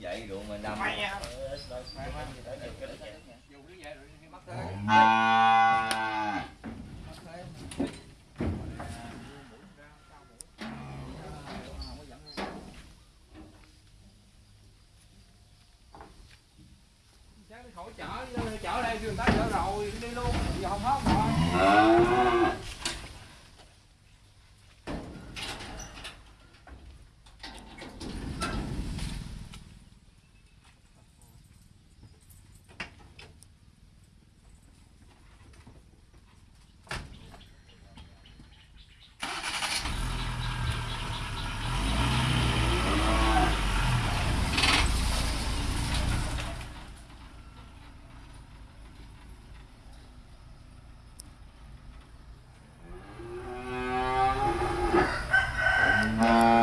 Vậy. Mất thế. Chắc đi khỏi chở, chở đây người ta chở rồi, đi luôn, giờ không hết rồi. Uh... -huh.